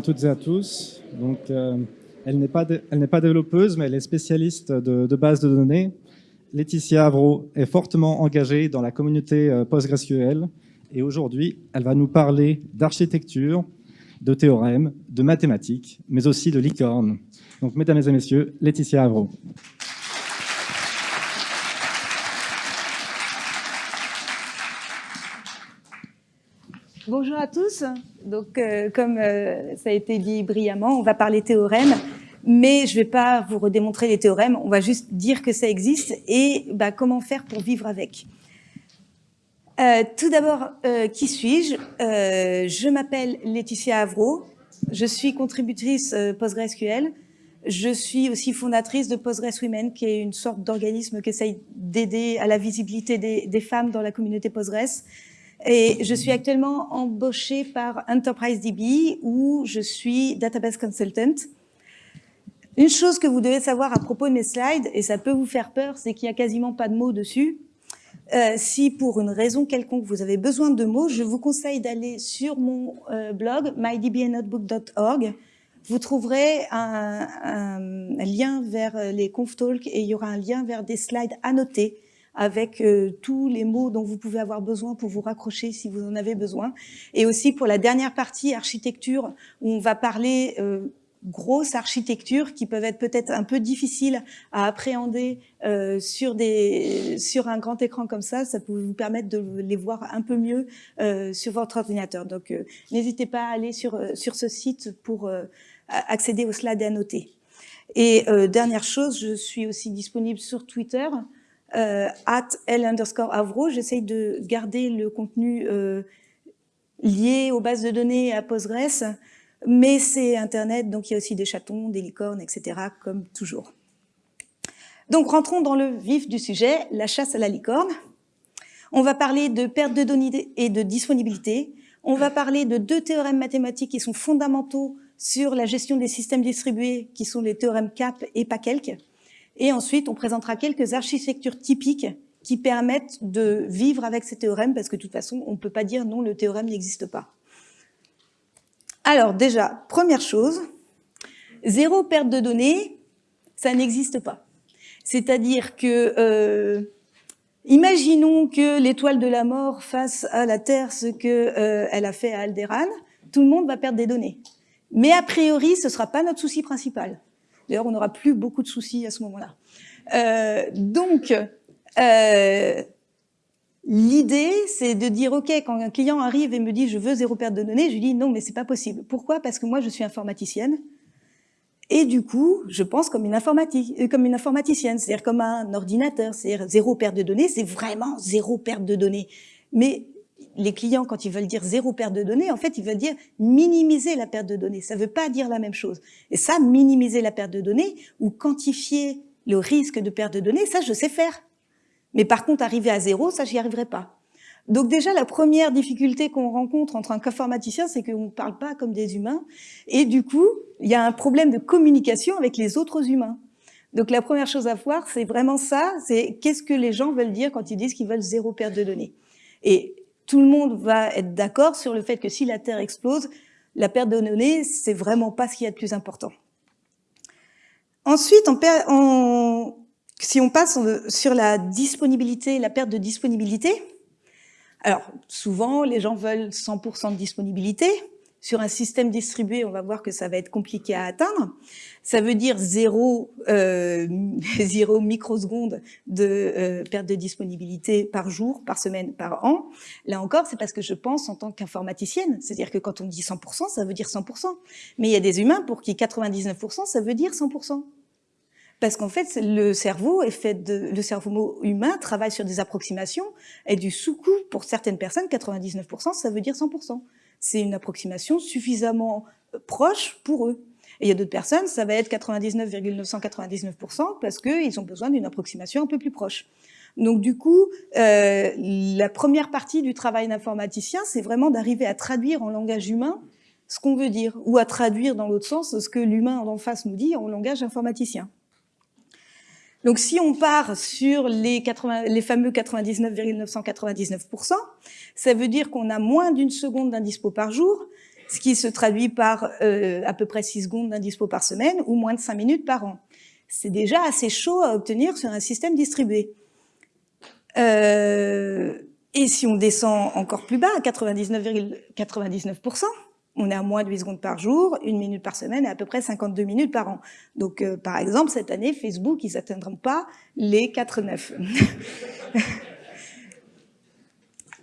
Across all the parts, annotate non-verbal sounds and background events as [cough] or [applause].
À toutes et à tous. Donc, euh, elle n'est pas, pas, développeuse, mais elle est spécialiste de, de bases de données. Laetitia Avro est fortement engagée dans la communauté euh, PostgreSQL et aujourd'hui, elle va nous parler d'architecture, de théorèmes, de mathématiques, mais aussi de licorne. Donc, mesdames et messieurs, Laetitia Avro. Bonjour à tous. Donc, euh, comme euh, ça a été dit brillamment, on va parler théorème, mais je ne vais pas vous redémontrer les théorèmes, on va juste dire que ça existe et bah, comment faire pour vivre avec. Euh, tout d'abord, qui suis-je? Je m'appelle Laetitia Avro, je suis contributrice PostgreSQL, je suis aussi fondatrice de PostgreSwomen, qui est une sorte d'organisme qui essaye d'aider à la visibilité des, des, femmes dans la communauté Postgres. Et je suis actuellement embauchée par Enterprise DB où je suis database consultant. Une chose que vous devez savoir à propos de mes slides, et ça peut vous faire peur, c'est qu'il n'y a quasiment pas de mots dessus. Euh, si pour une raison quelconque vous avez besoin de mots, je vous conseille d'aller sur mon euh, blog mydbnotebook.org. Vous trouverez un, lien vers les conf talks et il y aura un lien vers des slides annotés avec euh, tous les mots dont vous pouvez avoir besoin pour vous raccrocher si vous en avez besoin. Et aussi pour la dernière partie, architecture, où on va parler euh, grosse architecture qui peuvent être peut-être un peu difficiles à appréhender euh, sur, des, sur un grand écran comme ça. Ça peut vous permettre de les voir un peu mieux euh, sur votre ordinateur. Donc, euh, n'hésitez pas à aller sur, sur ce site pour accéder aux slides noter. Et dernière chose, je suis aussi disponible sur Twitter euh, at L underscore Avro. J'essaye de garder le contenu euh, lié aux bases de données à Postgres, mais c'est Internet, donc il y a aussi des chatons, des licornes, etc., comme toujours. Donc rentrons dans le vif du sujet, la chasse à la licorne. On va parler de perte de données et de disponibilité. On va parler de deux théorèmes mathématiques qui sont fondamentaux sur la gestion des systèmes distribués, qui sont les théorèmes CAP et PACELC. Et ensuite, on présentera quelques architectures typiques qui permettent de vivre avec ces théorèmes, parce que de toute façon, on ne peut pas dire non, le théorème n'existe pas. Alors déjà, première chose, zéro perte de données, ça n'existe pas. C'est-à-dire que, euh, imaginons que l'étoile de la mort fasse à la Terre ce qu'elle euh, a fait à Alderan, tout le monde va perdre des données. Mais a priori, ce ne sera pas notre souci principal. D'ailleurs, on n'aura plus beaucoup de soucis à ce moment-là. Euh, donc, euh, l'idée, c'est de dire, OK, quand un client arrive et me dit « je veux zéro perte de données », je lui dis « non, mais c'est pas possible ». Pourquoi? Parce que moi, je suis informaticienne. Et du coup, je pense comme une, informatique, euh, comme une informaticienne, c'est-à-dire comme un ordinateur, c'est-à-dire zéro perte de données, c'est vraiment zéro perte de données. Mais les clients, quand ils veulent dire zéro perte de données, en fait, ils veulent dire minimiser la perte de données. Ça ne veut pas dire la même chose. Et ça, minimiser la perte de données ou quantifier le risque de perte de données, ça, je sais faire. Mais par contre, arriver à zéro, ça, j'y arriverai pas. Donc déjà, la première difficulté qu'on rencontre entre un informaticien, c'est qu'on ne parle pas comme des humains. Et du coup, il y a un problème de communication avec les autres humains. Donc la première chose à voir, c'est vraiment ça, c'est qu'est-ce que les gens veulent dire quand ils disent qu'ils veulent zéro perte de données. Et tout le monde va être d'accord sur le fait que si la Terre explose, la perte de données, c'est vraiment pas ce qu'il y a de plus important. Ensuite, si on passe sur la disponibilité, la perte de disponibilité, alors souvent les gens veulent 100% de disponibilité, sur un système distribué, on va voir que ça va être compliqué à atteindre. Ça veut dire zéro, euh, [laughs] zéro microseconde de euh, perte de disponibilité par jour, par semaine, par an. Là encore, c'est parce que je pense en tant qu'informaticienne. C'est-à-dire que quand on dit 100%, ça veut dire 100%. Mais il y a des humains pour qui 99%, ça veut dire 100%. Parce qu'en fait, le cerveau est fait de, le cerveau humain travaille sur des approximations et du sous-coup, pour certaines personnes, 99%, ça veut dire 100% c'est une approximation suffisamment euh, proche pour eux. Et il y a d'autres personnes, ça va être 99,999% parce qu'ils ont besoin d'une approximation un peu plus proche. Donc du coup, euh, la première partie du travail d'informaticien, c'est vraiment d'arriver à traduire en langage humain ce qu'on veut dire, ou à traduire dans l'autre sens ce que l'humain en face nous dit en langage informaticien. Donc si on part sur les, 80, les fameux 99,999%, ça veut dire qu'on a moins d'une seconde d'indispo par jour, ce qui se traduit par euh, à peu près 6 secondes d'indispo par semaine ou moins de 5 minutes par an. C'est déjà assez chaud à obtenir sur un système distribué. Euh, et si on descend encore plus bas, à 99,99%, on est à moins de 8 secondes par jour, une minute par semaine et à peu près 52 minutes par an. Donc, euh, par exemple, cette année, Facebook, ils n'atteindront pas les 4,9.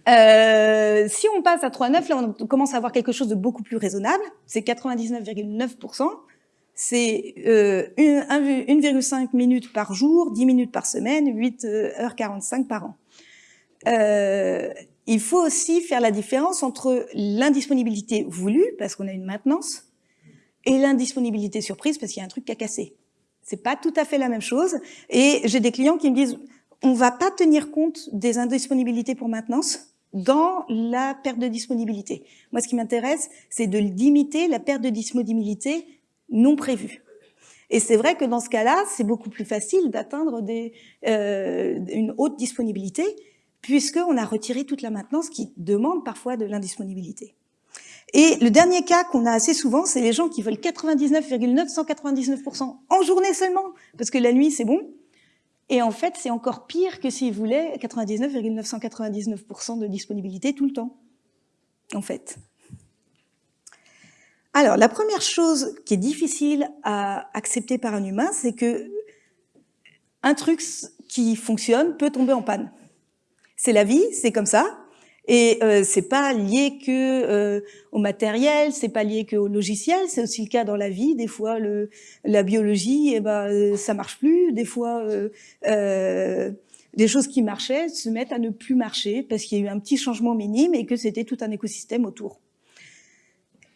[laughs] euh, si on passe à 3,9, là, on commence à avoir quelque chose de beaucoup plus raisonnable. C'est 99,9%. C'est euh, 1,5 minutes par jour, 10 minutes par semaine, 8h45 par an. Il faut aussi faire la différence entre l'indisponibilité voulue, parce qu'on a une maintenance, et l'indisponibilité surprise, parce qu'il y a un truc qui a cassé. C'est pas tout à fait la même chose. Et j'ai des clients qui me disent, on va pas tenir compte des indisponibilités pour maintenance dans la perte de disponibilité. Moi, ce qui m'intéresse, c'est de limiter la perte de disponibilité non prévue. Et c'est vrai que dans ce cas-là, c'est beaucoup plus facile d'atteindre euh, une haute disponibilité puisqu'on a retiré toute la maintenance qui demande parfois de l'indisponibilité. Et le dernier cas qu'on a assez souvent, c'est les gens qui veulent 99,999% en journée seulement, parce que la nuit, c'est bon. Et en fait, c'est encore pire que s'ils voulaient 99,999% de disponibilité tout le temps, en fait. Alors, la première chose qui est difficile à accepter par un humain, c'est que un truc qui fonctionne peut tomber en panne. C'est la vie, c'est comme ça. Et euh, c'est pas lié que euh, au matériel, c'est pas lié que au logiciel, c'est aussi le cas dans la vie. Des fois, le, la biologie, eh ben, euh, ça marche plus. Des fois, euh, euh, des choses qui marchaient se mettent à ne plus marcher parce qu'il y a eu un petit changement minime et que c'était tout un écosystème autour.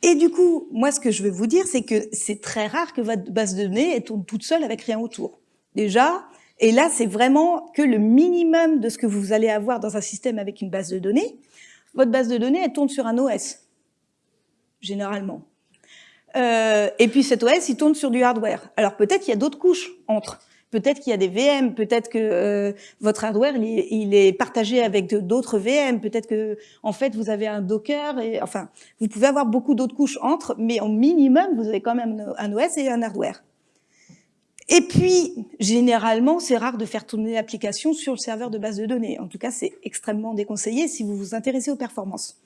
Et du coup, moi, ce que je veux vous dire, c'est que c'est très rare que votre base de données tourne toute seule avec rien autour. Déjà, et là, c'est vraiment que le minimum de ce que vous allez avoir dans un système avec une base de données. Votre base de données, elle tourne sur un OS, généralement. Euh, et puis cet OS, il tourne sur du hardware. Alors peut-être qu'il y a d'autres couches entre. Peut-être qu'il y a des VM, peut-être que euh, votre hardware il est, partagé avec d'autres VM, peut-être que en fait vous avez un Docker et enfin vous pouvez avoir beaucoup d'autres couches entre, mais au minimum vous avez quand même un OS et un hardware. Et puis, généralement, c'est rare de faire tourner l'application sur le serveur de base de données. En tout cas, c'est extrêmement déconseillé si vous vous intéressez aux performances.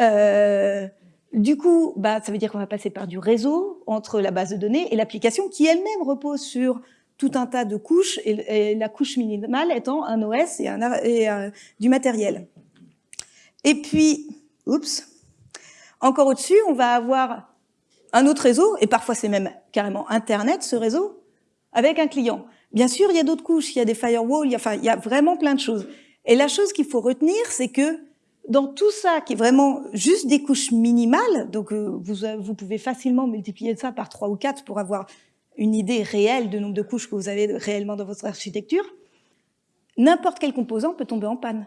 Euh, du coup, bah, ça veut dire qu'on va passer par du réseau entre la base de données et l'application qui elle-même repose sur tout un tas de couches et, la couche minimale étant un OS et, euh, du matériel. Et puis, oups, encore au-dessus, on va avoir un autre réseau, et parfois c'est même carrément Internet, ce réseau, avec un client. Bien sûr, il y a d'autres couches, il y a des firewalls, il y a, enfin, il y a vraiment plein de choses. Et la chose qu'il faut retenir, c'est que dans tout ça, qui est vraiment juste des couches minimales, donc euh, vous, vous pouvez facilement multiplier ça par trois ou quatre pour avoir une idée réelle du nombre de couches que vous avez réellement dans votre architecture, n'importe quel composant peut tomber en panne.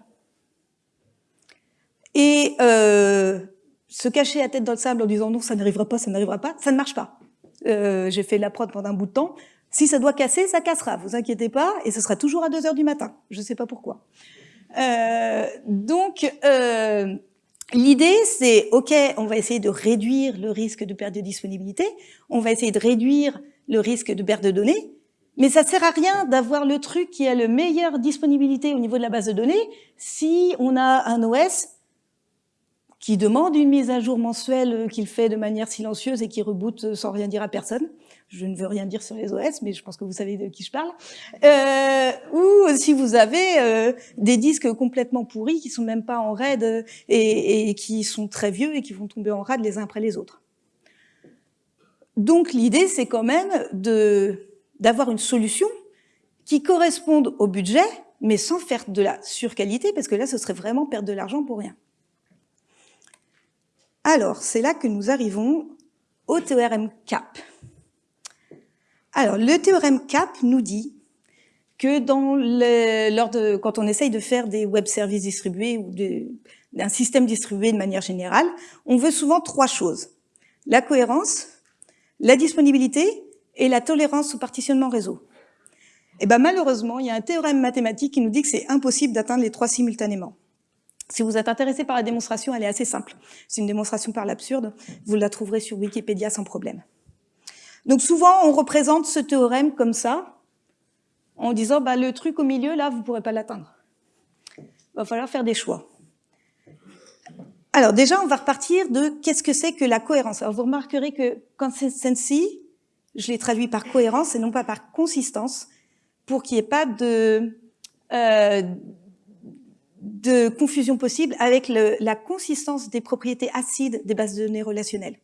Et euh, se cacher la tête dans le sable en disant non, ça n'arrivera pas, ça n'arrivera pas, ça ne marche pas. Euh, J'ai fait la prod pendant un bout de temps, si ça doit casser, ça cassera, vous inquiétez pas, et ce sera toujours à 2 heures du matin. Je ne sais pas pourquoi. Euh, donc, euh, l'idée, c'est, OK, on va essayer de réduire le risque de perte de disponibilité, on va essayer de réduire le risque de perte de données, mais ça sert à rien d'avoir le truc qui a le meilleure disponibilité au niveau de la base de données si on a un OS qui demande une mise à jour mensuelle qu'il fait de manière silencieuse et qui reboot sans rien dire à personne je ne veux rien dire sur les OS, mais je pense que vous savez de qui je parle, euh, ou si vous avez euh, des disques complètement pourris qui sont même pas en RAID et, et, qui sont très vieux et qui vont tomber en RAID les uns après les autres. Donc l'idée, c'est quand même d'avoir une solution qui corresponde au budget, mais sans faire de la surqualité, parce que là, ce serait vraiment perdre de l'argent pour rien. Alors, c'est là que nous arrivons au théorème CAP. Alors, le théorème CAP nous dit que dans lors de, quand on essaye de faire des web services distribués ou d'un système distribué de manière générale, on veut souvent trois choses. La cohérence, la disponibilité et la tolérance au partitionnement réseau. Et ben malheureusement, il y a un théorème mathématique qui nous dit que c'est impossible d'atteindre les trois simultanément. Si vous êtes intéressé par la démonstration, elle est assez simple. C'est une démonstration par l'absurde. Vous la trouverez sur Wikipédia sans problème. Donc souvent, on représente ce théorème comme ça, en disant bah, le truc au milieu, là, vous ne pourrez pas l'atteindre. Il va falloir faire des choix. Alors déjà, on va repartir de qu'est-ce que c'est que la cohérence. Alors vous remarquerez que consistency, je l'ai traduit par cohérence et non pas par consistance, pour qu'il n'y ait pas de, euh, de confusion possible avec le, la consistance des propriétés acides des bases de données relationnelles.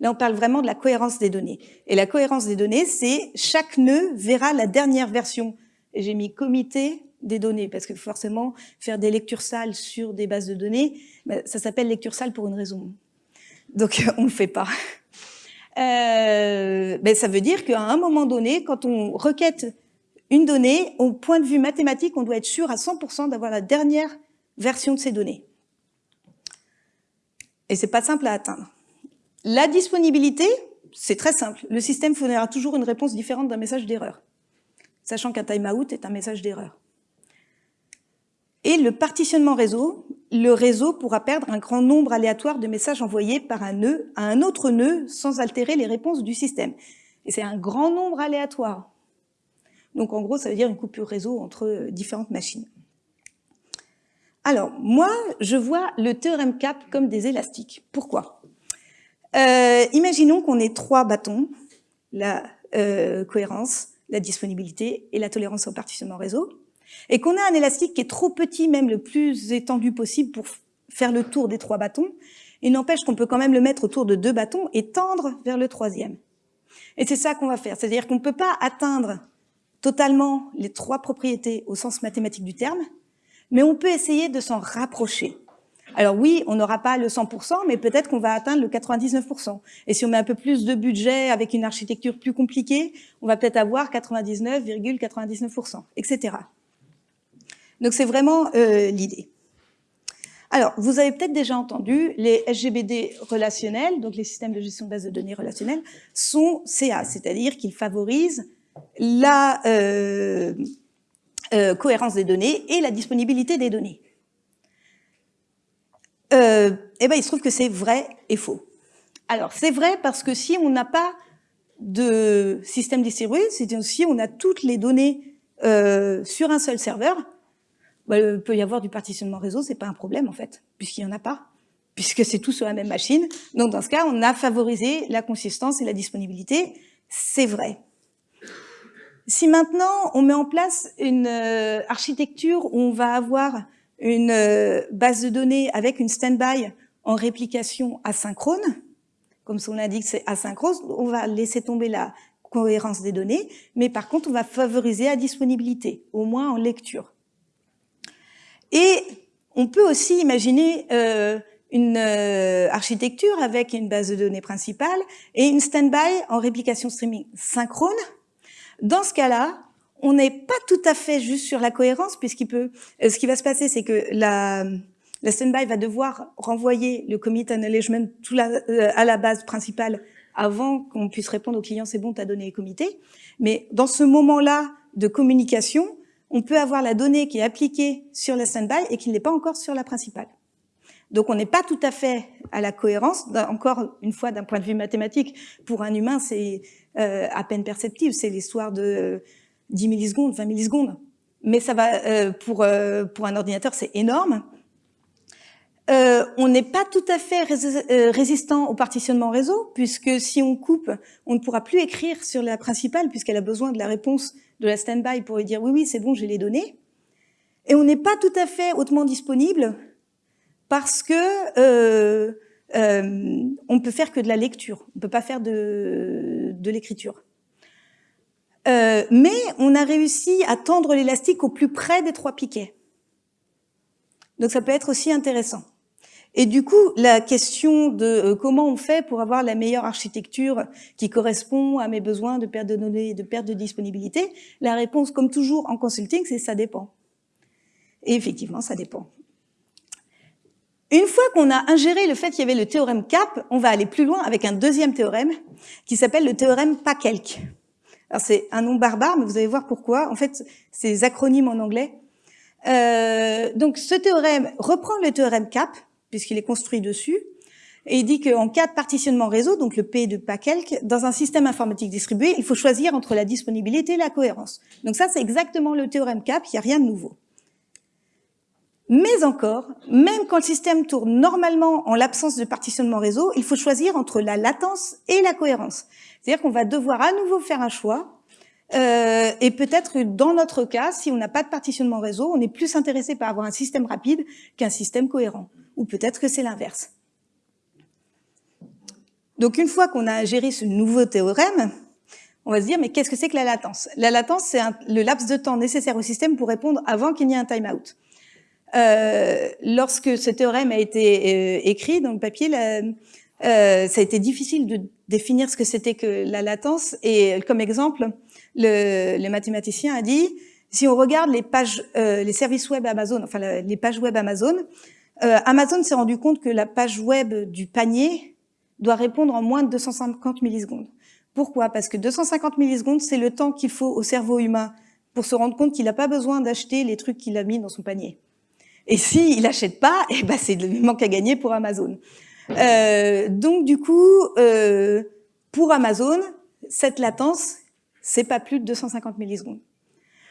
Là, on parle vraiment de la cohérence des données. Et la cohérence des données, c'est chaque nœud verra la dernière version. Et j'ai mis comité des données, parce que forcément, faire des lectures sales sur des bases de données, ben, ça s'appelle lecture sale pour une raison. Donc, [laughs] on ne le fait pas. Euh, ben, ça veut dire qu'à un moment donné, quand on requête une donnée, au point de vue mathématique, on doit être sûr à 100% d'avoir la dernière version de ces données. Et c'est pas simple à atteindre. La disponibilité, c'est très simple. Le système fournira toujours une réponse différente d'un message d'erreur, sachant qu'un timeout est un message d'erreur. Et le partitionnement réseau, le réseau pourra perdre un grand nombre aléatoire de messages envoyés par un nœud à un autre nœud sans altérer les réponses du système. Et c'est un grand nombre aléatoire. Donc en gros, ça veut dire une coupure réseau entre différentes machines. Alors, moi, je vois le théorème CAP comme des élastiques. Pourquoi? Euh, Imaginons qu'on ait trois bâtons, la euh, cohérence, la disponibilité et la tolérance au partitionnement réseau, et qu'on a un élastique qui est trop petit, même le plus étendu possible pour faire le tour des trois bâtons, il n'empêche qu'on peut quand même le mettre autour de deux bâtons et tendre vers le troisième. Et c'est ça qu'on va faire, c'est-à-dire qu'on ne peut pas atteindre totalement les trois propriétés au sens mathématique du terme, mais on peut essayer de s'en rapprocher. Alors oui, on n'aura pas le 100%, mais peut-être qu'on va atteindre le 99%. Et si on met un peu plus de budget avec une architecture plus compliquée, on va peut-être avoir 99,99%, etc. Donc c'est vraiment euh, l'idée. Alors, vous avez peut-être déjà entendu, les SGBD relationnels, donc les systèmes de gestion de base de données relationnels, sont CA, c'est-à-dire qu'ils favorisent la euh, euh, cohérence des données et la disponibilité des données. Euh, eh ben, il se trouve que c'est vrai et faux. Alors, c'est vrai parce que si on n'a pas de système distribué, c'est-à-dire si on a toutes les données euh, sur un seul serveur, bah, il peut y avoir du partitionnement réseau, c'est pas un problème en fait, puisqu'il n'y en a pas, puisque c'est tout sur la même machine. Donc dans ce cas, on a favorisé la consistance et la disponibilité, c'est vrai. Si maintenant on met en place une euh, architecture où on va avoir une euh, base de données avec une standby en réplication asynchrone, comme son indique c'est asynchrone, on va laisser tomber la cohérence des données, mais par contre on va favoriser la disponibilité, au moins en lecture. Et on peut aussi imaginer euh, une architecture avec une base de données principale et une standby en réplication streaming synchrone, dans ce cas-là, on n'est pas tout à fait juste sur la cohérence, puisqu'il peut, euh, ce qui va se passer, c'est que la, la standby va devoir renvoyer le commit acknowledgement tout la, euh, à la base principale avant qu'on puisse répondre au client, c'est bon, tu as donné les comités. Mais dans ce moment-là de communication, on peut avoir la donnée qui est appliquée sur la standby et qui n'est pas encore sur la principale. Donc on n'est pas tout à fait à la cohérence. Encore une fois, d'un point de vue mathématique, pour un humain, c'est euh, à peine perceptible. C'est l'histoire de 10 millisecondes, 20 millisecondes. Mais ça va euh, pour euh, pour un ordinateur, c'est énorme. on n'est pas tout à fait résistant au partitionnement réseau, puisque si on coupe, on ne pourra plus écrire sur la principale, puisqu'elle a besoin de la réponse de la standby pour lui dire oui, oui, c'est bon, j'ai les données. Et on n'est pas tout à fait hautement disponible parce que euh, euh, on peut faire que de la lecture, on peut pas faire de, de l'écriture. Euh, mais on a réussi à tendre l'élastique au plus près des trois piquets. Donc ça peut être aussi intéressant. Et du coup, la question de euh, comment on fait pour avoir la meilleure architecture qui correspond à mes besoins de perte de données et de perte de disponibilité, la réponse, comme toujours en consulting, c'est ça dépend. Et effectivement, ça dépend. Une fois qu'on a ingéré le fait qu'il y avait le théorème CAP, on va aller plus loin avec un deuxième théorème qui s'appelle le théorème PACELC. C'est un nom barbare, mais vous allez voir pourquoi. En fait, c'est des acronymes en anglais. Euh, donc ce théorème reprend le théorème CAP, puisqu'il est construit dessus, et il dit qu'en cas de partitionnement réseau, donc le P de quelque, dans un système informatique distribué, il faut choisir entre la disponibilité et la cohérence. Donc ça, c'est exactement le théorème CAP, il n'y a rien de nouveau. Mais encore, même quand le système tourne normalement en l'absence de partitionnement réseau, il faut choisir entre la latence et la cohérence. C'est-à-dire qu'on va devoir à nouveau faire un choix. Euh, et peut-être dans notre cas, si on n'a pas de partitionnement réseau, on est plus intéressé par avoir un système rapide qu'un système cohérent. Ou peut-être que c'est l'inverse. Donc une fois qu'on a géré ce nouveau théorème, on va se dire, mais qu'est-ce que c'est que la latence? La latence, c'est le laps de temps nécessaire au système pour répondre avant qu'il n'y ait un timeout. Euh, lorsque ce théorème a été euh, écrit dans le papier, euh, ça a été difficile de définir ce que c'était que la latence. Et comme exemple, le, le, mathématicien a dit, si on regarde les pages, euh, les services web Amazon, enfin les pages web Amazon, euh, Amazon s'est rendu compte que la page web du panier doit répondre en moins de 250 millisecondes. Pourquoi? Parce que 250 millisecondes, c'est le temps qu'il faut au cerveau humain pour se rendre compte qu'il n'a pas besoin d'acheter les trucs qu'il a mis dans son panier. Et s'il il n'achète pas, eh ben c'est le manque à gagner pour Amazon. Euh, donc du coup, euh, pour Amazon, cette latence, c'est pas plus de 250 millisecondes.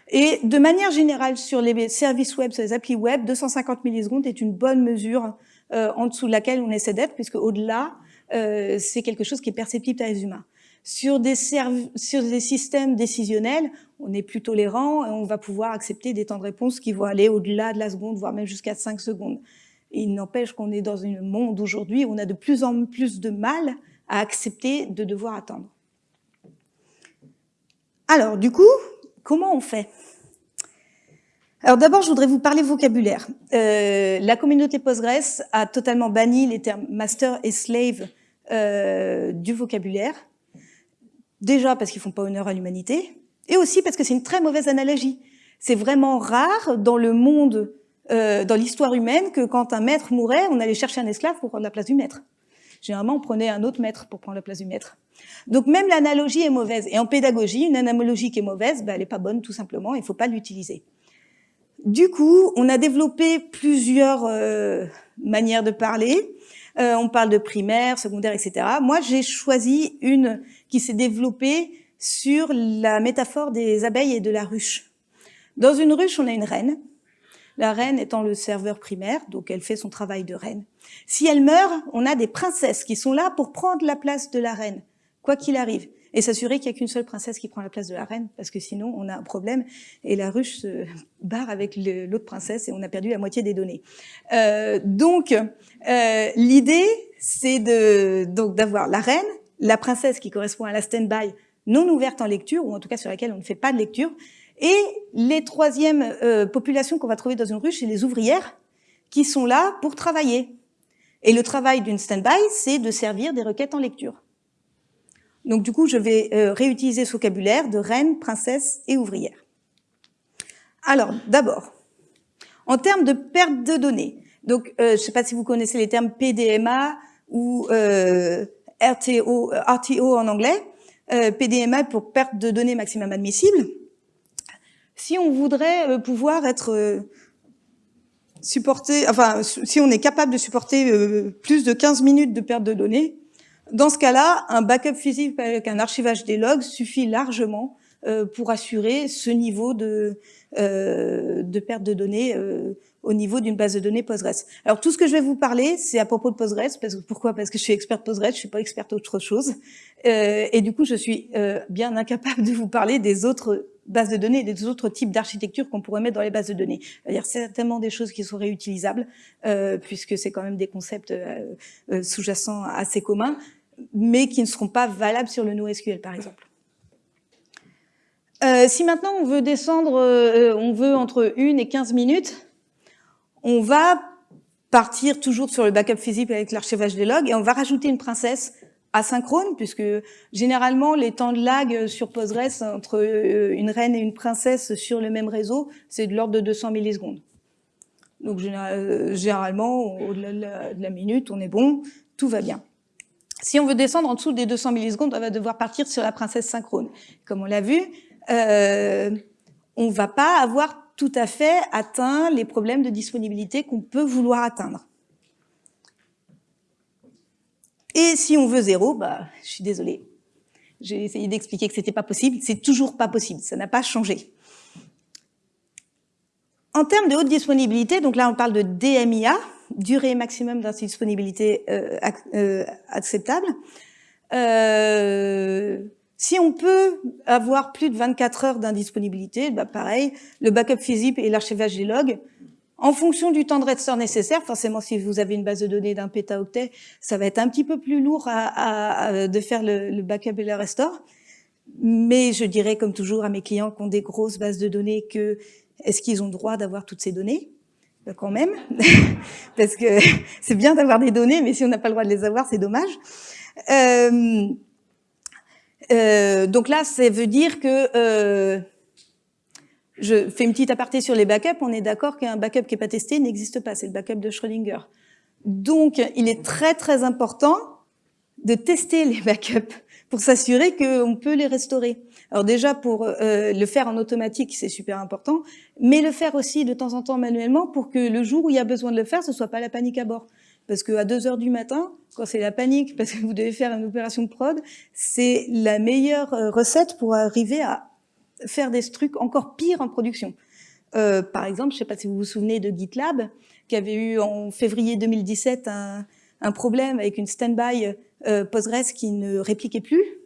Et de manière générale, sur les services web, sur les applis web, 250 millisecondes est une bonne mesure euh, en dessous de laquelle on essaie d'être, puisque au-delà, euh, c'est quelque chose qui est perceptible par les humains. Sur des, sur des systèmes décisionnels, on est plus tolérant et on va pouvoir accepter des temps de réponse qui vont aller au-delà de la seconde, voire même jusqu'à 5 secondes. Il n'empêche qu'on est dans un monde aujourd'hui où on a de plus en plus de mal à accepter de devoir attendre. Alors, du coup, comment on fait? Alors d'abord, je voudrais vous parler vocabulaire. Euh, la communauté Postgres a totalement banni les termes master et slave euh, du vocabulaire. Déjà parce qu'ils font pas honneur à l'humanité, et aussi parce que c'est une très mauvaise analogie. C'est vraiment rare dans le monde, euh, dans l'histoire humaine, que quand un maître mourait, on allait chercher un esclave pour prendre la place du maître. Généralement, on prenait un autre maître pour prendre la place du maître. Donc même l'analogie est mauvaise. Et en pédagogie, une analogie qui est mauvaise, ben, elle n'est pas bonne tout simplement, il ne faut pas l'utiliser. Du coup, on a développé plusieurs euh, manières de parler. Euh, on parle de primaire, secondaire, etc. Moi, j'ai choisi une qui s'est développée sur la métaphore des abeilles et de la ruche. Dans une ruche, on a une reine. La reine étant le serveur primaire, donc elle fait son travail de reine. Si elle meurt, on a des princesses qui sont là pour prendre la place de la reine, quoi qu'il arrive et s'assurer qu'il n'y a qu'une seule princesse qui prend la place de la reine, parce que sinon on a un problème et la ruche se [laughs] barre avec l'autre princesse et on a perdu la moitié des données. Euh, donc euh, l'idée, c'est de donc d'avoir la reine, la princesse qui correspond à la stand-by non ouverte en lecture, ou en tout cas sur laquelle on ne fait pas de lecture, et les troisièmes euh, populations qu'on va trouver dans une ruche, c'est les ouvrières, qui sont là pour travailler. Et le travail d'une stand-by, c'est de servir des requêtes en lecture. Donc du coup, je vais euh, réutiliser ce vocabulaire de reine, princesse et ouvrière. Alors, d'abord, en termes de perte de données, donc euh, je ne sais pas si vous connaissez les termes PDMA ou euh, RTO, RTO en anglais, PDMA pour perte de données maximum admissible. Si on voudrait pouvoir être supporté, enfin, si on est capable de supporter plus de 15 minutes de perte de données, dans ce cas-là, un backup physique avec un archivage des logs suffit largement euh, pour assurer ce niveau de, euh, de perte de données euh, au niveau d'une base de données Postgres. Alors tout ce que je vais vous parler, c'est à propos de Postgres. Parce que, pourquoi? Parce que je suis experte Postgres, je suis pas experte autre chose. Euh, et du coup, je suis euh, bien incapable de vous parler des autres bases de données, des autres types d'architecture qu'on pourrait mettre dans les bases de données. C'est-à-dire certainement des choses qui sont réutilisables, euh, puisque c'est quand même des concepts sous-jacents assez communs mais qui ne seront pas valables sur le NoSQL, par exemple. Euh, si maintenant on veut descendre, euh, on veut entre 1 et 15 minutes, on va partir toujours sur le backup physique avec l'archivage des logs et on va rajouter une princesse asynchrone, puisque généralement les temps de lag sur Postgres entre euh, une reine et une princesse sur le même réseau, c'est de l'ordre de 200 millisecondes. Donc généralement, au-delà de la minute, on est bon, tout va bien. Si on veut descendre en dessous des 200 millisecondes, on va devoir partir sur la princesse synchrone. Comme on l'a vu, euh, on va pas avoir tout à fait atteint les problèmes de disponibilité qu'on peut vouloir atteindre. Et si on veut zéro, bah, je suis désolée. J'ai essayé d'expliquer que c'était pas possible. C'est toujours pas possible. Ça n'a pas changé. En termes de haute disponibilité, donc là on parle de DMIA, durée maximum d'indisponibilité euh, euh, acceptable. Euh, si on peut avoir plus de 24 heures d'indisponibilité, bah pareil, le backup physique et l'archivage des logs, en fonction du temps de restore nécessaire, forcément si vous avez une base de données d'un pétaoctet, ça va être un petit peu plus lourd à, de faire le, le, backup et le restore. Mais je dirais comme toujours à mes clients qui ont des grosses bases de données que est-ce qu'ils ont droit d'avoir toutes ces données? Ben, Quand même, [laughs] parce que [laughs] c'est bien d'avoir des données, mais si on n'a pas le droit de les avoir, c'est dommage. Euh, euh, donc là, ça veut dire que euh, je fais une petite aparté sur les backups. On est d'accord qu'un backup qui n'est pas testé n'existe pas. C'est le backup de Schrödinger. Donc, il est très très important de tester les backups pour s'assurer qu'on peut les restaurer. Alors déjà, pour euh, le faire en automatique, c'est super important, mais le faire aussi de temps en temps manuellement pour que le jour où il y a besoin de le faire, ce soit pas la panique à bord. Parce qu'à 2 heures du matin, quand c'est la panique, [laughs] parce que vous devez faire une opération de prod, c'est la meilleure euh, recette pour arriver à faire des trucs encore pires en production. Euh, par exemple, je ne sais pas si vous vous souvenez de GitLab, qui avait eu en février 2017 un, un problème avec une standby euh, Postgres qui ne répliquait plus,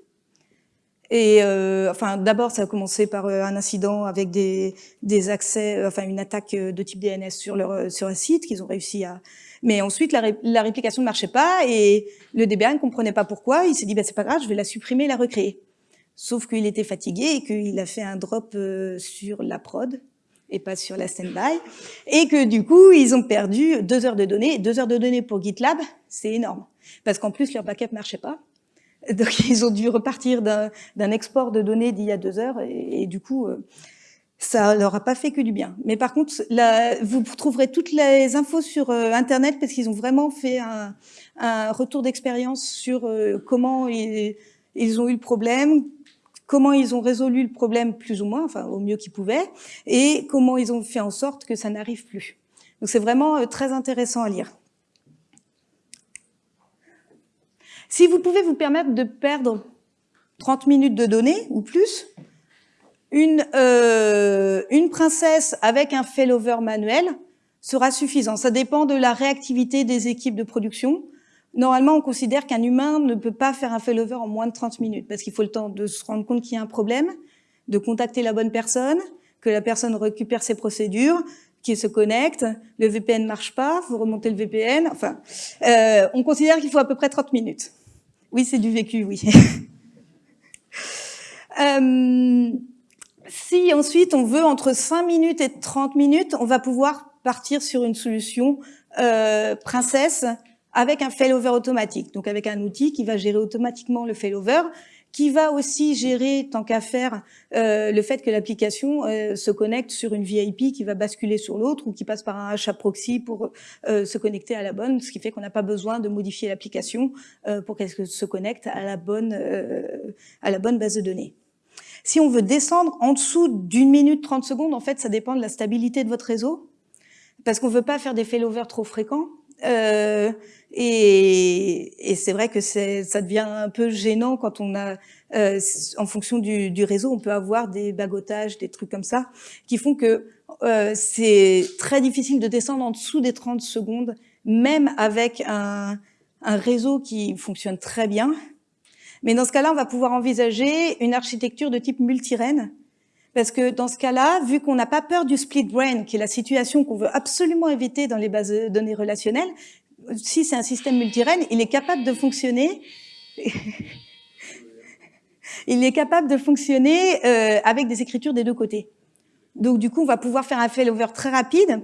et euh, enfin, d'abord, ça a commencé par euh, un incident avec des, des accès, euh, enfin une attaque de type DNS sur leur sur un site qu'ils ont réussi à. Mais ensuite, la, réplication ne marchait pas et le DBA ne comprenait pas pourquoi. Il s'est dit, bah, c'est pas grave, je vais la supprimer, la recréer. Sauf qu'il était fatigué et qu'il a fait un drop sur la prod et pas sur la standby, et que du coup, ils ont perdu deux heures de données. Deux heures de données pour GitLab, c'est énorme, parce qu'en plus, leur backup marchait pas. Donc [laughs] ils ont dû repartir d'un export de données d'il y a deux heures et, du coup, euh, ça leur a pas fait que du bien. Mais par contre, là, vous trouverez toutes les infos sur euh, Internet parce qu'ils ont vraiment fait un, un retour d'expérience sur euh, comment ils, ils, ont eu le problème, comment ils ont résolu le problème plus ou moins, enfin au mieux qu'ils pouvaient, et comment ils ont fait en sorte que ça n'arrive plus. Donc c'est vraiment très intéressant à lire. Si vous pouvez vous permettre de perdre 30 minutes de données ou plus, une, euh, une princesse avec un failover manuel sera suffisant. Ça dépend de la réactivité des équipes de production. Normalement, on considère qu'un humain ne peut pas faire un failover en moins de 30 minutes parce qu'il faut le temps de se rendre compte qu'il y a un problème, de contacter la bonne personne, que la personne récupère ses procédures, qu'il se connecte, le VPN marche pas, vous remontez le VPN. Enfin, euh, on considère qu'il faut à peu près 30 minutes. Oui, c'est du vécu, oui. [laughs] euh, si ensuite on veut entre 5 minutes et 30 minutes, on va pouvoir partir sur une solution euh, princesse avec un failover automatique, donc avec un outil qui va gérer automatiquement le failover qui va aussi gérer, tant qu'à faire, euh, le fait que l'application euh, se connecte sur une VIP qui va basculer sur l'autre ou qui passe par un HA proxy pour euh, se connecter à la bonne, ce qui fait qu'on n'a pas besoin de modifier l'application euh, pour qu'elle se connecte à la bonne euh, à la bonne base de données. Si on veut descendre en dessous d'une minute 30 secondes, en fait, ça dépend de la stabilité de votre réseau, parce qu'on veut pas faire des failovers trop fréquents. Euh, et, et c'est vrai que ça devient un peu gênant quand on a, euh, en fonction du, du, réseau, on peut avoir des bagotages, des trucs comme ça, qui font que euh, c'est très difficile de descendre en dessous des 30 secondes, même avec un, un réseau qui fonctionne très bien. Mais dans ce cas-là, on va pouvoir envisager une architecture de type multirène, parce que dans ce cas-là, vu qu'on n'a pas peur du split brain, qui est la situation qu'on veut absolument éviter dans les bases de données relationnelles, si c'est un système multirène, il est capable de fonctionner. [laughs] il est capable de fonctionner euh, avec des écritures des deux côtés. Donc du coup, on va pouvoir faire un failover très rapide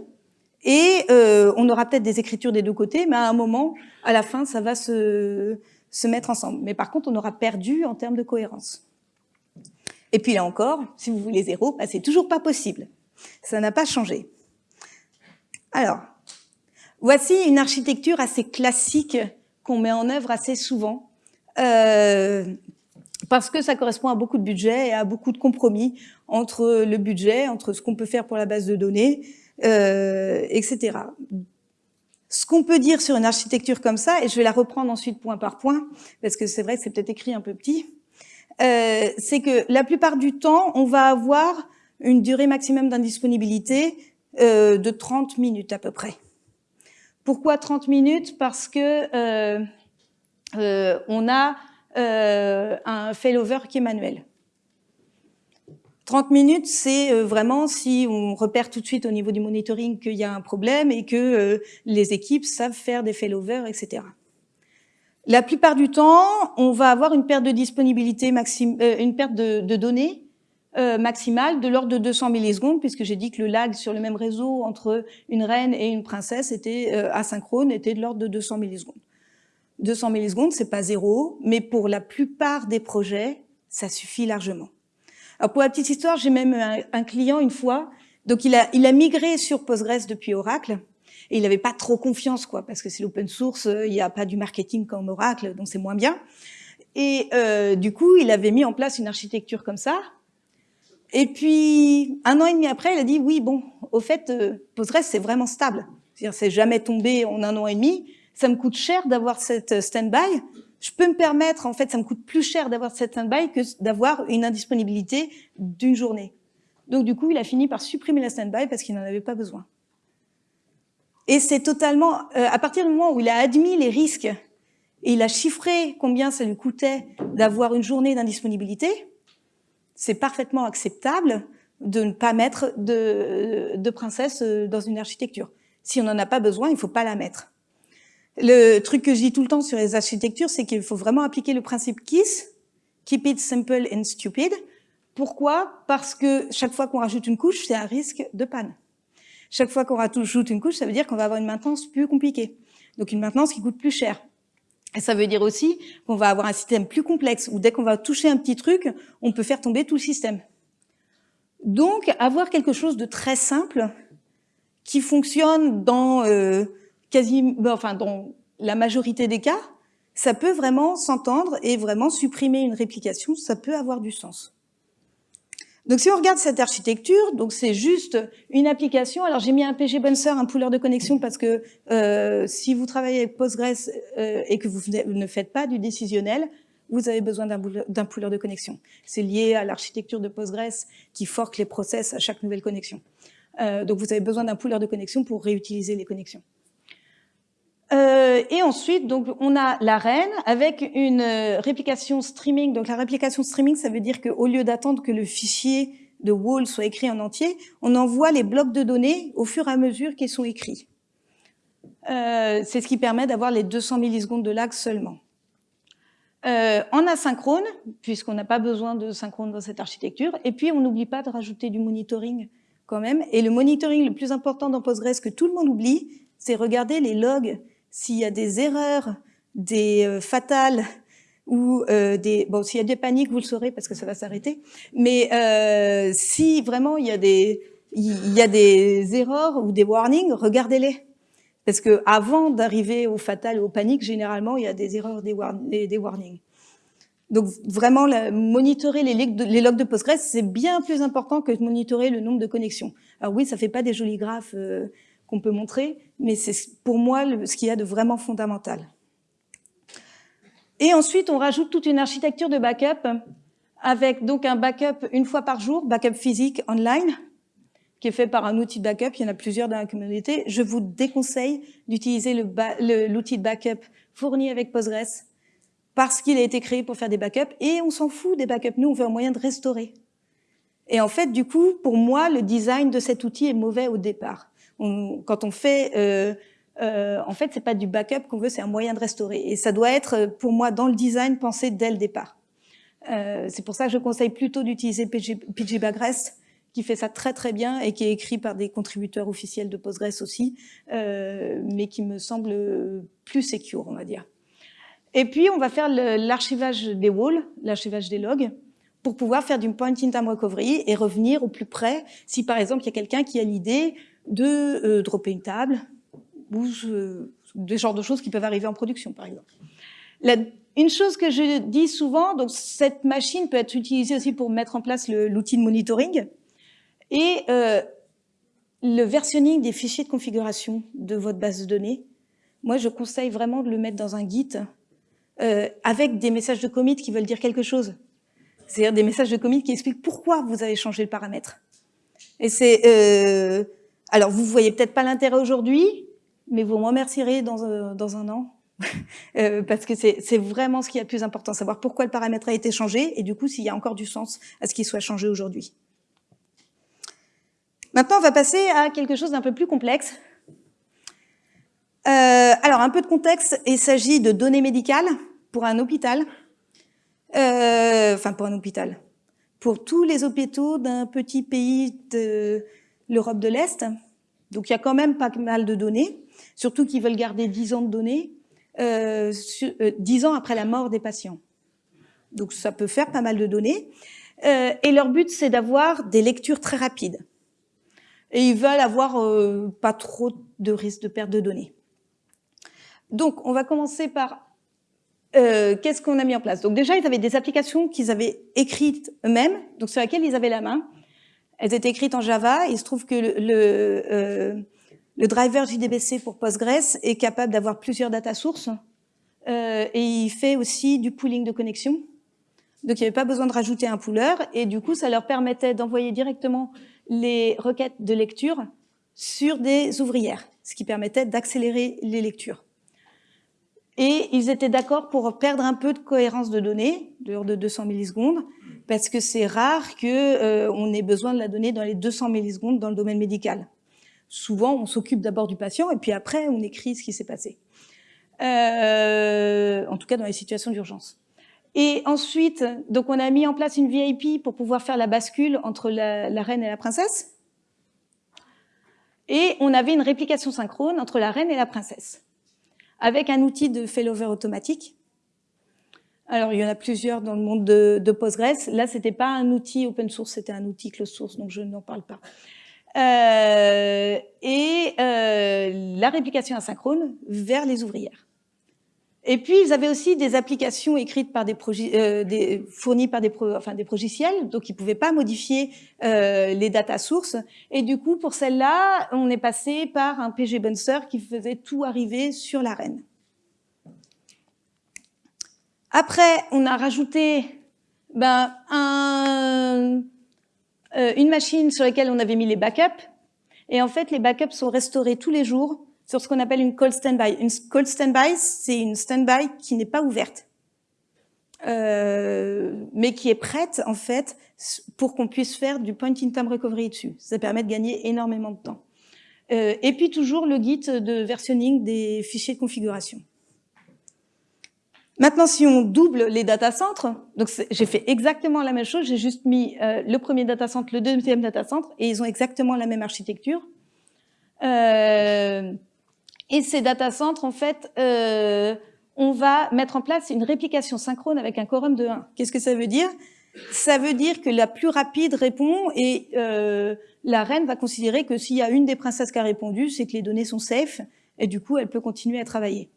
et euh, on aura peut-être des écritures des deux côtés, mais à un moment, à la fin, ça va se, se mettre ensemble. Mais par contre, on aura perdu en termes de cohérence. Et puis là encore, si vous voulez zéro, bah, c'est toujours pas possible. Ça n'a pas changé. Alors, voici une architecture assez classique qu'on met en œuvre assez souvent. Euh, parce que ça correspond à beaucoup de budget et à beaucoup de compromis entre le budget, entre ce qu'on peut faire pour la base de données, euh, etc. Ce qu'on peut dire sur une architecture comme ça, et je vais la reprendre ensuite point par point, parce que c'est vrai que c'est peut-être écrit un peu petit, euh, c'est que la plupart du temps, on va avoir une durée maximum d'indisponibilité euh, de 30 minutes à peu près. Pourquoi 30 minutes? Parce que euh, euh, on a euh, un failover qui est manuel. 30 minutes, c'est vraiment si on repère tout de suite au niveau du monitoring qu'il y a un problème et que les équipes savent faire des failovers, etc. La plupart du temps, on va avoir une perte de disponibilité maxime, une perte de, de données euh, maximale de l'ordre de 200 millisecondes, puisque j'ai dit que le lag sur le même réseau entre une reine et une princesse était euh, asynchrone, était de l'ordre de 200 millisecondes. 200 millisecondes, c'est pas zéro, mais pour la plupart des projets, ça suffit largement. Alors pour la petite histoire, j'ai même un, client une fois, donc il a, il a migré sur Postgres depuis Oracle, et il n'avait pas trop confiance, quoi, parce que c'est l'open source, il n'y a pas du marketing comme Oracle, donc c'est moins bien. Et euh, du coup, il avait mis en place une architecture comme ça. Et puis, un an et demi après, il a dit, oui, bon, au fait, euh, Postgres, c'est vraiment stable. C'est-à-dire, c'est jamais tombé en un an et demi. Ça me coûte cher d'avoir cette stand-by je peux me permettre, en fait, ça me coûte plus cher d'avoir cette stand-by que d'avoir une indisponibilité d'une journée. Donc du coup, il a fini par supprimer la stand-by parce qu'il n'en avait pas besoin. Et c'est totalement, euh, à partir du moment où il a admis les risques et il a chiffré combien ça lui coûtait d'avoir une journée d'indisponibilité, c'est parfaitement acceptable de ne pas mettre de, de princesse euh, dans une architecture. Si on n'en a pas besoin, il ne faut pas la mettre. Le truc que je dis tout le temps sur les architectures, c'est qu'il faut vraiment appliquer le principe KISS, Keep it simple and stupid. Pourquoi? Parce que chaque fois qu'on rajoute une couche, c'est un risque de panne. Chaque fois qu'on rajoute une couche, ça veut dire qu'on va avoir une maintenance plus compliquée. Donc une maintenance qui coûte plus cher. Et ça veut dire aussi qu'on va avoir un système plus complexe, où dès qu'on va toucher un petit truc, on peut faire tomber tout le système. Donc avoir quelque chose de très simple, qui fonctionne dans... Euh, enfin, dans la majorité des cas, ça peut vraiment s'entendre et vraiment supprimer une réplication, ça peut avoir du sens. Donc si on regarde cette architecture, donc c'est juste une application. Alors j'ai mis un PG Bouncer, un pooler de connexion, parce que euh, si vous travaillez avec Postgres euh, et que vous ne faites pas du décisionnel, vous avez besoin d'un pooler de connexion. C'est lié à l'architecture de Postgres qui forque les process à chaque nouvelle connexion. Euh, donc vous avez besoin d'un pooler de connexion pour réutiliser les connexions. Euh, et ensuite, donc, on a la avec une euh, réplication streaming. Donc, la réplication streaming, ça veut dire qu'au lieu d'attendre que le fichier de wall soit écrit en entier, on envoie les blocs de données au fur et à mesure qu'ils sont écrits. Euh, c'est ce qui permet d'avoir les 200 millisecondes de lag seulement. Euh, en asynchrone, puisqu'on n'a pas besoin de synchrone dans cette architecture, et puis on n'oublie pas de rajouter du monitoring quand même. Et le monitoring le plus important dans Postgres que tout le monde oublie, c'est regarder les logs s'il y a des erreurs, des euh, fatales ou euh, des bon s'il y a des paniques vous le saurez parce que ça va s'arrêter. Mais euh, si vraiment il y a des il y a des erreurs ou des warnings regardez-les. Parce que avant d'arriver au fatal ou aux paniques généralement il y a des erreurs des, des warnings. Donc vraiment monitorer les, les, logs de Postgres c'est bien plus important que de monitorer le nombre de connexions. Alors oui ça fait pas des jolis graphes euh, qu'on peut montrer, mais c'est pour moi ce qu'il y a de vraiment fondamental. Et ensuite, on rajoute toute une architecture de backup avec donc un backup une fois par jour, backup physique online, qui est fait par un outil de backup. Il y en a plusieurs dans la communauté. Je vous déconseille d'utiliser l'outil de backup fourni avec Postgres parce qu'il a été créé pour faire des backups et on s'en fout des backups. Nous, on veut un moyen de restaurer. Et en fait, du coup, pour moi, le design de cet outil est mauvais au départ quand on fait, euh, euh, en fait, c'est pas du backup qu'on veut, c'est un moyen de restaurer. Et ça doit être, pour moi, dans le design, pensé dès le départ. Euh, c'est pour ça que je conseille plutôt d'utiliser PG qui fait ça très très bien et qui est écrit par des contributeurs officiels de Postgres aussi, euh, mais qui me semble plus secure, on va dire. Et puis, on va faire l'archivage des walls, l'archivage des logs, pour pouvoir faire du point-in-time recovery et revenir au plus près si, par exemple, il y a quelqu'un qui a l'idée de euh, dropper une table ou des genres de choses qui peuvent arriver en production, par exemple. Une chose que je dis souvent, donc cette machine peut être utilisée aussi pour mettre en place l'outil de monitoring et euh, le versionning des fichiers de configuration de votre base de données. Moi, je conseille vraiment de le mettre dans un Git euh, avec des messages de commit qui veulent dire quelque chose. C'est-à-dire des messages de commit qui expliquent pourquoi vous avez changé le paramètre. Et c'est euh, alors vous voyez peut-être pas l'intérêt aujourd'hui, mais vous m'en remercierez dans, euh, dans un an [laughs] euh, parce que c'est vraiment ce qui est le plus important, savoir pourquoi le paramètre a été changé et du coup s'il y a encore du sens à ce qu'il soit changé aujourd'hui. Maintenant, on va passer à quelque chose d'un peu plus complexe. Euh, alors, un peu de contexte, il s'agit de données médicales pour un hôpital, enfin pour un hôpital, pour tous les hôpitaux d'un petit pays de l'Europe de l'Est. Donc, il y a quand même pas mal de données, surtout qu'ils veulent garder 10 ans de données euh, euh, dix ans après la mort des patients. Donc ça peut faire pas mal de données. Euh, et leur but, c'est d'avoir des lectures très rapides. Et ils veulent avoir euh, pas trop de risque de perte de données. Donc, on va commencer par euh, qu'est-ce qu'on a mis en place? Donc déjà, ils avaient des applications qu'ils avaient écrites eux-mêmes, donc sur lesquelles ils avaient la main. Elles étaient écrites en Java. il se trouve que le, le euh, le driver JDBC pour Postgres est capable d'avoir plusieurs data sources euh, et il fait aussi du pooling de connexion. Donc il n'y avait pas besoin de rajouter un pooler et du coup ça leur permettait d'envoyer directement les requêtes de lecture sur des ouvrières, ce qui permettait d'accélérer les lectures. Et ils étaient d'accord pour perdre un peu de cohérence de données, de de 200 millisecondes, parce que c'est rare qu'on euh, ait besoin de la donnée dans les 200 millisecondes dans le domaine médical souvent, on s'occupe d'abord du patient et puis après, on écrit ce qui s'est passé. Euh, en tout cas, dans les situations d'urgence. Et ensuite, donc on a mis en place une VIP pour pouvoir faire la bascule entre la, la, reine et la princesse. Et on avait une réplication synchrone entre la reine et la princesse, avec un outil de failover automatique. Alors, il y en a plusieurs dans le monde de, de Postgres. Là, c'était pas un outil open source, c'était un outil closed source, donc je n'en parle pas. Euh, et euh, la réplication asynchrone vers les ouvrières. Et puis, ils avaient aussi des applications écrites par des, euh, des fournies par des, pro enfin, des progiciels, donc ils pouvaient pas modifier euh, les data sources. Et du coup, pour celle-là, on est passé par un PG Bouncer qui faisait tout arriver sur l'arène. Après, on a rajouté ben, un, euh, une machine sur laquelle on avait mis les backups. Et en fait, les backups sont restaurés tous les jours sur ce qu'on appelle une cold standby. Une cold standby, c'est une standby qui n'est pas ouverte, euh, mais qui est prête en fait pour qu'on puisse faire du point-in-time recovery dessus. Ça permet de gagner énormément de temps. Euh, et puis toujours le guide de versionning des fichiers de configuration. Maintenant, si on double les data centres, donc j'ai fait exactement la même chose, j'ai juste mis euh, le premier data center, le deuxième data center, et ils ont exactement la même architecture. Euh, et ces data centers, en fait, euh, on va mettre en place une réplication synchrone avec un quorum de 1. Qu'est-ce que ça veut dire? Ça veut dire que la plus rapide répond et euh, la reine va considérer que s'il y a une des princesses qui a répondu, c'est que les données sont safe, et du coup, elle peut continuer à travailler.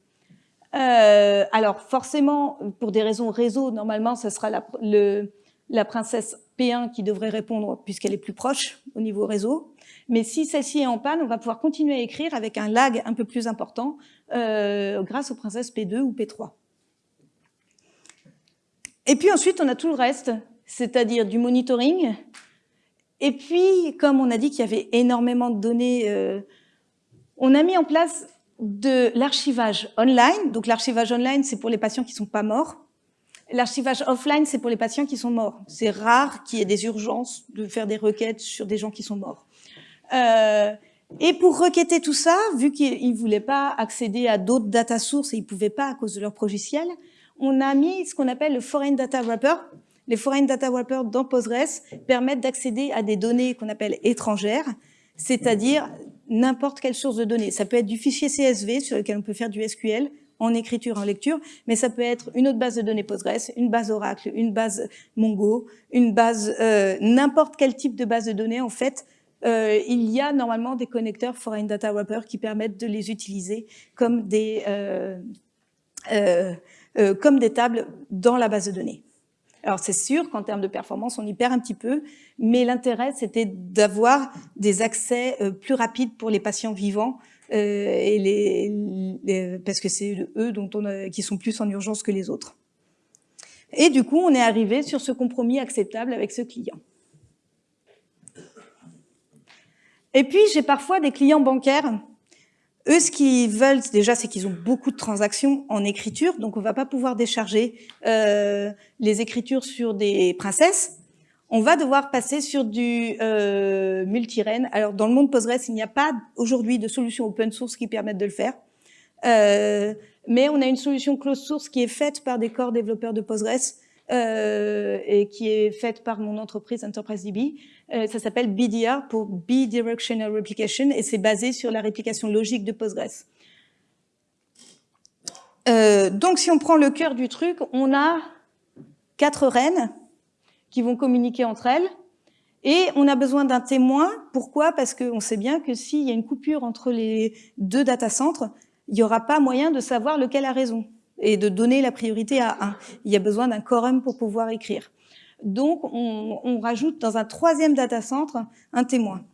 Euh, alors forcément, pour des raisons réseau, normalement, ce sera la, princesse P1 qui devrait répondre puisqu'elle est plus proche au niveau réseau. Mais si celle-ci est en panne, on va pouvoir continuer à écrire avec un lag un peu plus important euh, grâce aux princesses P2 ou P3. Et puis ensuite, on a tout le reste, c'est-à-dire du monitoring. Et puis, comme on a dit qu'il y avait énormément de données, euh, on a mis en place de l'archivage online. Donc l'archivage online, c'est pour les patients qui sont pas morts. L'archivage offline, c'est pour les patients qui sont morts. C'est rare qu'il y ait des urgences de faire des requêtes sur des gens qui sont morts. Euh, et pour requêter tout ça, vu qu'ils ne voulaient pas accéder à d'autres data sources et ils ne pouvaient pas à cause de leur progiciel, on a mis ce qu'on appelle le Foreign Data Wrapper. Les Foreign Data Wrapper dans Postgres permettent d'accéder à des données qu'on appelle étrangères, c'est-à-dire n'importe quelle source de données. Ça peut être du fichier CSV sur lequel on peut faire du SQL en écriture, en lecture, mais ça peut être une autre base de données Postgres, une base Oracle, une base Mongo, une base, euh, n'importe quel type de base de données. En fait, euh, il y a normalement des connecteurs Foreign Data Wrapper qui permettent de les utiliser comme des, euh, comme des tables dans la base de données. Alors c'est sûr qu'en termes de performance, on y perd un petit peu, mais l'intérêt, c'était d'avoir des accès plus rapides pour les patients vivants, et les, parce que c'est eux dont on qui sont plus en urgence que les autres. Et du coup, on est arrivé sur ce compromis acceptable avec ce client. Et puis, j'ai parfois des clients bancaires. Eux, ce qu'ils veulent, déjà, c'est qu'ils ont beaucoup de transactions en écriture, donc on va pas pouvoir décharger euh, les écritures sur des princesses. On va devoir passer sur du euh, multi-REN. Alors, dans le monde Postgres, il n'y a pas aujourd'hui de solution open source qui permette de le faire. Euh, mais on a une solution closed source qui est faite par des corps développeurs de Postgres et qui est faite par mon entreprise EnterpriseDB. Euh, ça s'appelle BDR pour Bidirectional Replication et c'est basé sur la réplication logique de Postgres. Euh, donc si on prend le cœur du truc, on a quatre reines qui vont communiquer entre elles et on a besoin d'un témoin. Pourquoi? Parce qu'on sait bien que s'il y a une coupure entre les deux data centres, il n'y aura pas moyen de savoir lequel a raison et de donner la priorité à un. Il y a besoin d'un quorum pour pouvoir écrire. Donc, on, rajoute dans un troisième data center un témoin.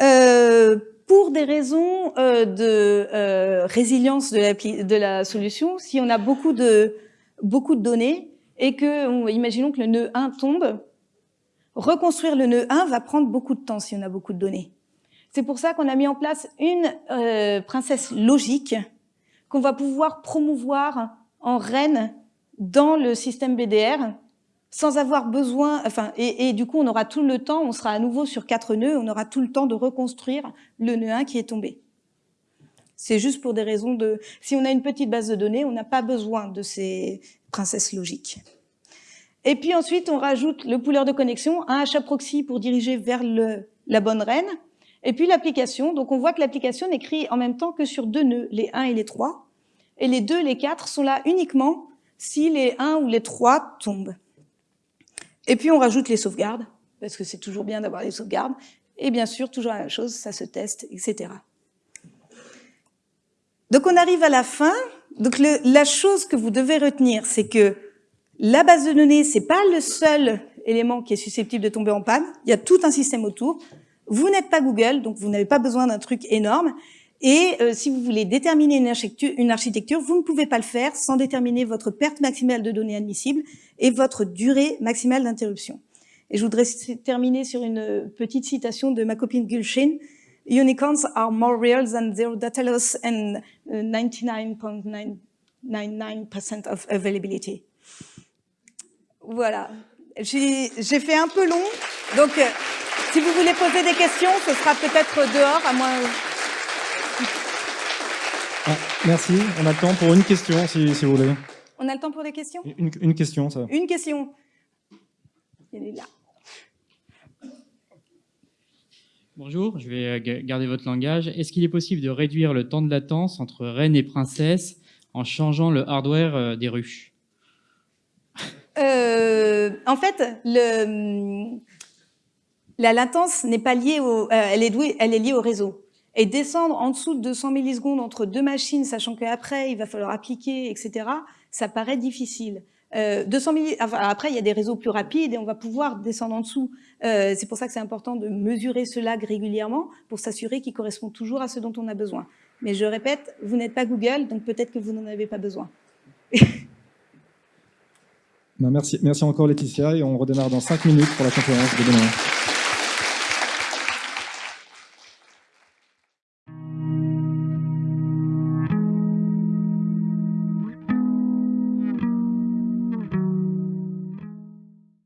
Euh, pour des raisons euh, de euh, résilience de la, de la, solution, si on a beaucoup de, beaucoup de données et que, imaginons que le nœud 1 tombe, reconstruire le nœud 1 va prendre beaucoup de temps si on a beaucoup de données. C'est pour ça qu'on a mis en place une princesse logique qu'on va pouvoir promouvoir en reine dans le système BDR sans avoir besoin, enfin, et, du coup, on aura tout le temps, on sera à nouveau sur quatre nœuds, on aura tout le temps de reconstruire le nœud 1 qui est tombé. C'est juste pour des raisons de... Si on a une petite base de données, on n'a pas besoin de ces princesses logiques. Et puis ensuite, on rajoute le pooler de connexion, un HAProxy pour diriger vers la bonne reine, et puis l'application. Donc on voit que l'application n'écrit en même temps que sur deux nœuds, les 1 et les 3 et les 2, les 4 sont là uniquement si les 1 ou les 3 tombent. Et puis on rajoute les sauvegardes, parce que c'est toujours bien d'avoir les sauvegardes, et bien sûr, toujours la même chose, ça se teste, etc. Donc on arrive à la fin. Donc la chose que vous devez retenir, c'est que la base de données, c'est pas le seul élément qui est susceptible de tomber en panne. Il y a tout un système autour. Vous n'êtes pas Google, donc vous n'avez pas besoin d'un truc énorme. Et euh, si vous voulez déterminer une architecture, une architecture, vous ne pouvez pas le faire sans déterminer votre perte maximale de données admissibles et votre durée maximale d'interruption. Et je voudrais terminer sur une petite citation de ma copine Gulshin. Unicorns are more real than zero data loss and 99.99% uh, of availability. Voilà. J'ai fait un peu long, donc euh, si vous voulez poser des questions, ce sera peut-être dehors, à moins ah, merci. On a le temps pour une question, si, vous voulez. On a le temps pour des questions? Une, question, ça. Une question. Il est là. Bonjour, je vais euh, garder votre langage. Est-ce qu'il est possible de réduire le temps de latence entre reine et princesse en changeant le hardware euh, des ruches? Euh, En fait, le, la latence n'est pas liée au, elle est, elle est liée au réseau. Et descendre en dessous de 200 millisecondes entre deux machines, sachant qu'après, il va falloir appliquer, etc., ça paraît difficile. Euh, 200 après, il y a des réseaux plus rapides et on va pouvoir descendre en dessous. Euh, c'est pour ça que c'est important de mesurer ce lag régulièrement pour s'assurer qu'il correspond toujours à ce dont on a besoin. Mais je répète, vous n'êtes pas Google, donc peut-être que vous n'en avez pas besoin. [laughs] Ben, merci, merci encore Laetitia et on redémarre dans 5 minutes pour la conférence de demain.